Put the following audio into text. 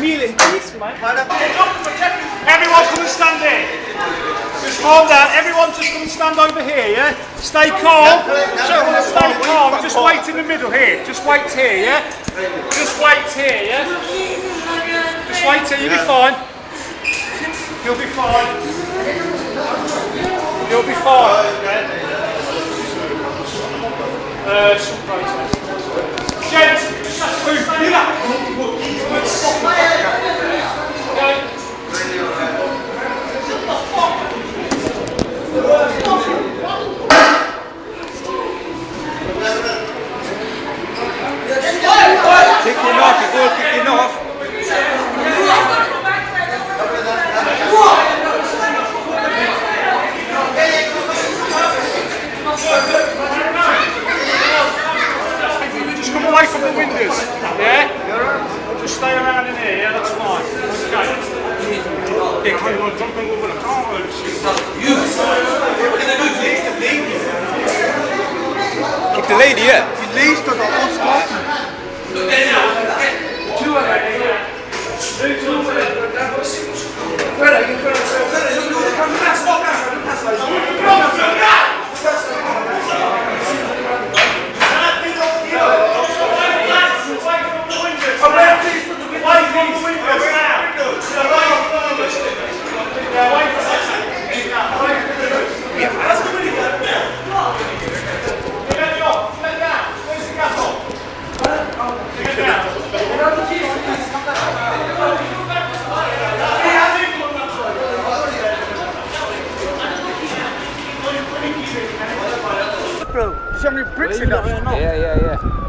Meal in. Everyone come and stand here. Just calm down. Everyone just come and stand over here, yeah? Stay calm. Stay calm. Just wait in the middle here. Just wait here, yeah? Just wait here, yeah? Just wait here. You'll be fine. You'll be fine. You'll be fine. Uh, away from the windows. Yeah? Just stay around in here, yeah? That's fine. Okay. Yeah, come on, jumping over the car. Oh, Kick the lady, yeah. Bro, so many bricks in that. Yeah, yeah, yeah.